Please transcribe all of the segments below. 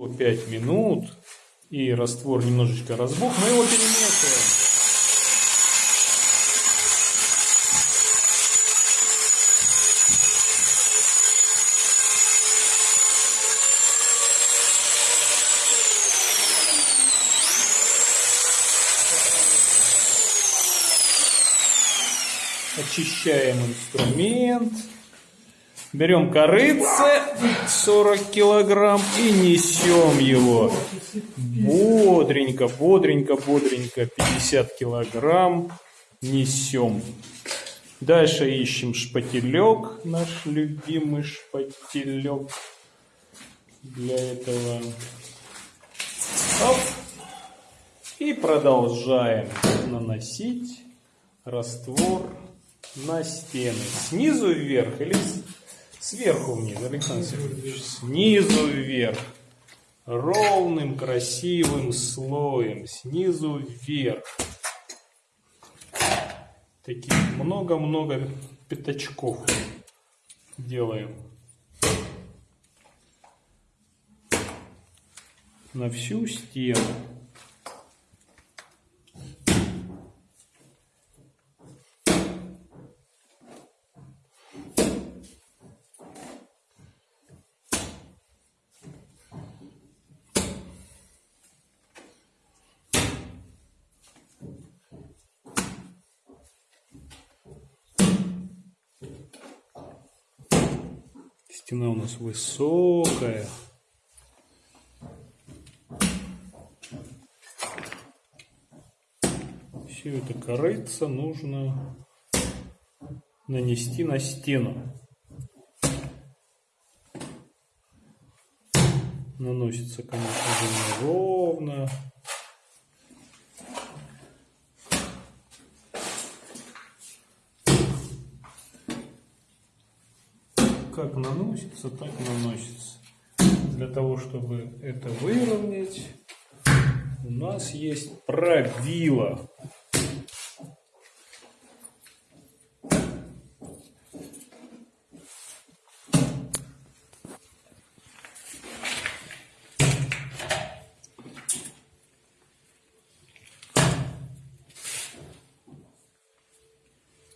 5 минут и раствор немножечко разбух, мы его перемешиваем. Очищаем инструмент. Берем корыце 40 килограмм и несем его бодренько, бодренько, бодренько 50 килограмм несем. Дальше ищем шпателек, наш любимый шпателек для этого. Оп. И продолжаем наносить раствор на стены. Снизу вверх или Сверху вниз, Александр Сергеевич. Снизу вверх. Ровным, красивым слоем. Снизу вверх. Таких много-много пятачков делаем. На всю стену. Стена у нас высокая. Все это корыться нужно нанести на стену. Наносится, конечно же, ровно. Как наносится, так наносится. Для того, чтобы это выровнять, у нас есть правило.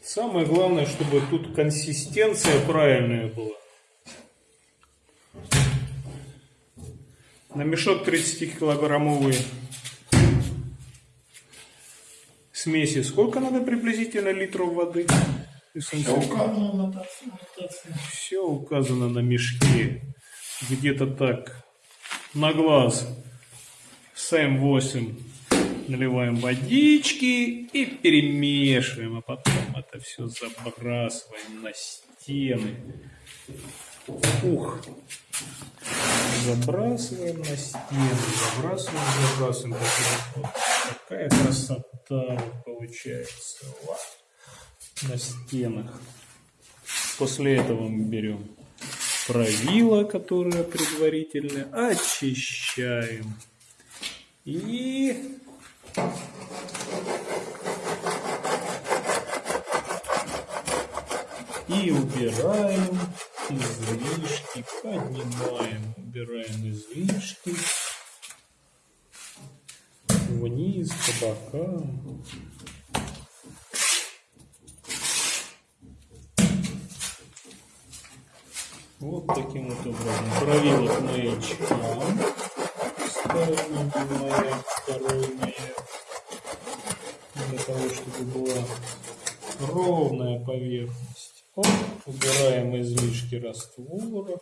Самое главное, чтобы тут консистенция правильная была. На мешок 30-килограммовый смеси сколько надо приблизительно литров воды? Все указано на Все указано на мешке. Где-то так. На глаз. Сэм 8 наливаем водички и перемешиваем, а потом это все забрасываем на стены. Ух! Забрасываем на стены, забрасываем, забрасываем. Такая красота получается на стенах. После этого мы берем правило, которое предварительно очищаем. И и убираем излишки, поднимаем, убираем излишки вниз, по бокам. Вот таким вот образом. Правило к маячкам. Ставим маяк второй. Для того, чтобы была ровная поверхность. Раствора.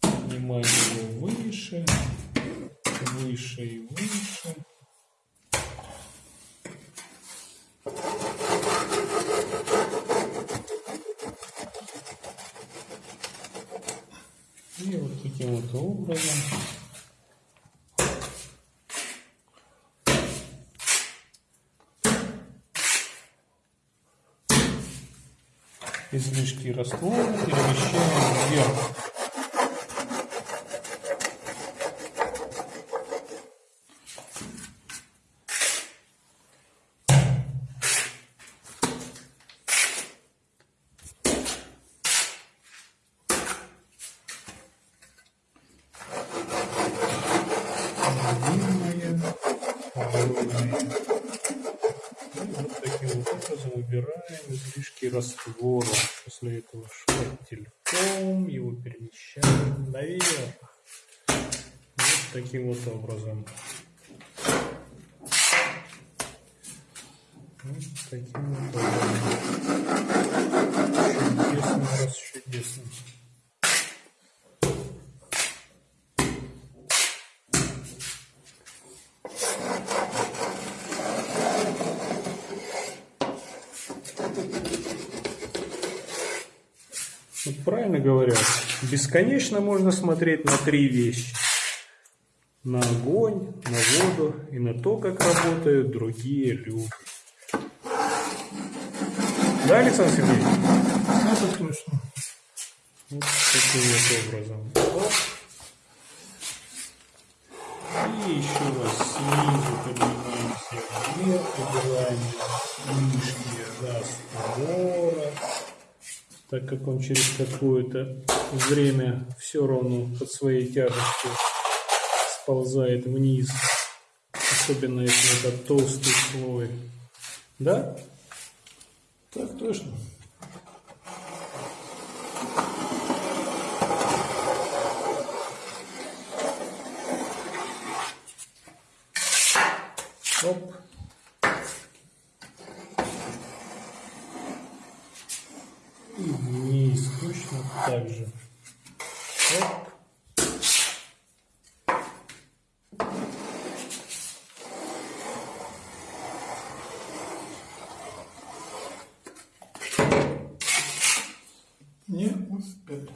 Поднимаем его выше, выше и выше. И вот таким вот образом излишки раствора перемещаем вверх. Длинные, огромные. Вот таким вот образом убираем излишки раствора. После этого шпательком его перемещаем наверх. Вот таким вот образом. Вот таким вот образом. Чудесно, раз чудесно. Вот правильно говорят, бесконечно можно смотреть на три вещи. На огонь, на воду и на то, как работают другие люди. Да, Александр Сергеевич? Это точно. Вот таким вот образом. Оп. И еще раз снизу поднимаемся вверх, убираем лишние раствора, так как он через какое-то время все равно под своей тяжестью сползает вниз, особенно если это толстый слой. Да? Так точно. Оп. И вниз точно так же. Оп. Не успел.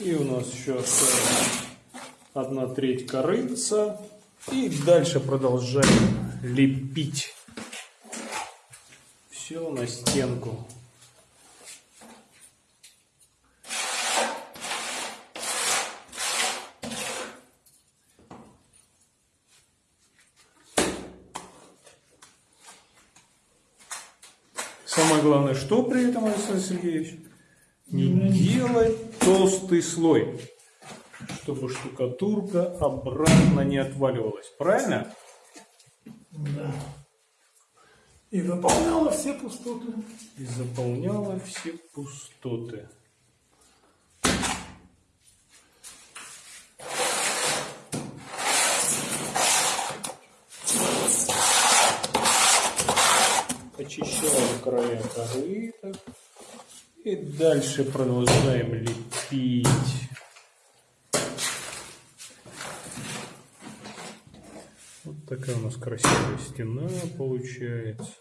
И у нас еще одна треть корыца. И дальше продолжаем лепить все на стенку. Самое главное, что при этом, Александр Сергеевич? Не делать толстый слой, чтобы штукатурка обратно не отваливалась. Правильно? Да. И заполняла все пустоты. И заполняла все пустоты. Очищаем края корыта. И дальше продолжаем лепить. Вот такая у нас красивая стена получается.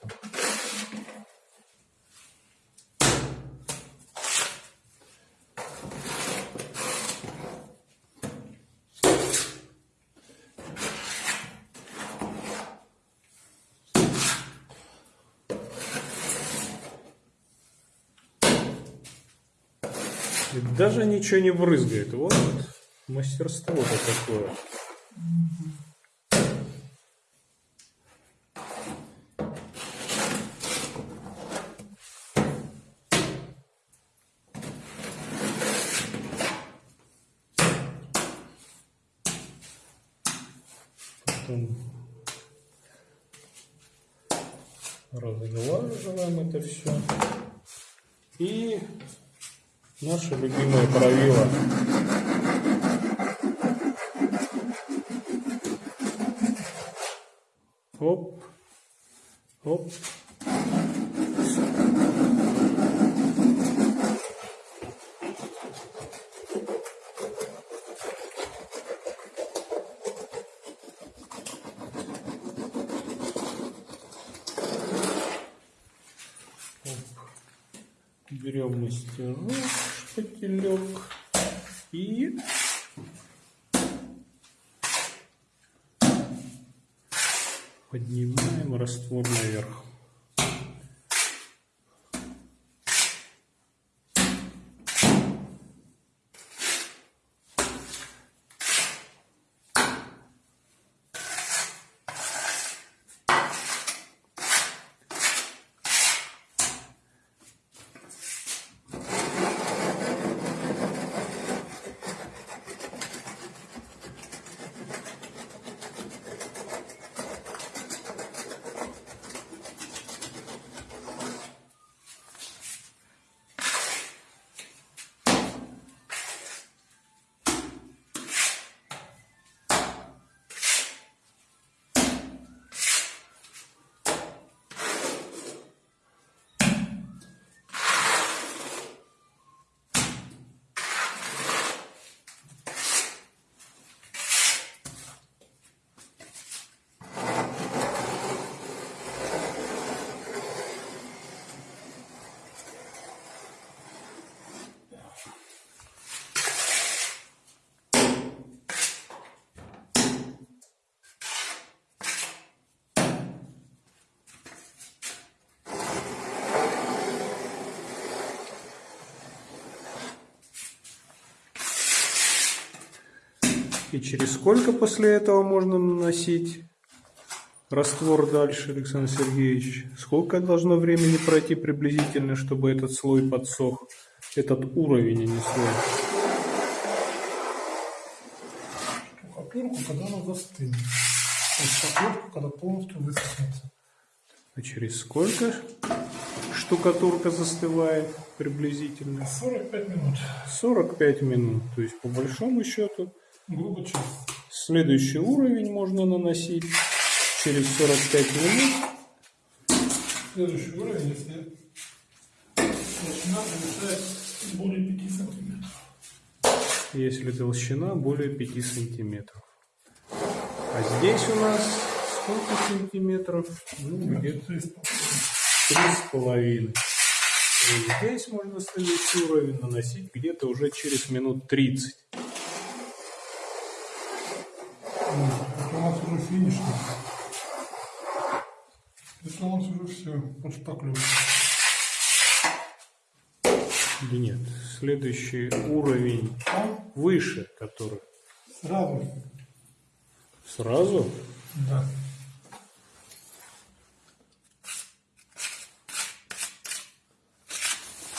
Даже ничего не брызгает. Вот мастерство-то такое. Разглаживаем это все. И Наши любимое правило. Оп, оп. берем мастерок шпателек и поднимаем раствор наверх. И через сколько после этого можно наносить раствор дальше, Александр Сергеевич? Сколько должно времени пройти приблизительно, чтобы этот слой подсох? Этот уровень, а не слой. Штукатурку, когда она застынет. Штукатурку, когда полностью высохнется. А через сколько штукатурка застывает приблизительно? 45 минут. 45 минут. То есть, по большому счету, Грубо час. следующий уровень можно наносить через 45 минут. Следующий уровень, если толщина превышает более 5 сантиметров. если толщина более 5 сантиметров. А здесь у нас сколько сантиметров? Ну, где-то То есть, три с половиной. И здесь можно следующий уровень наносить где-то уже через минут 30. Это у нас уже финишный. Это у нас уже все под шпаклевкой. Или нет? Следующий уровень Там выше, который сразу, сразу да.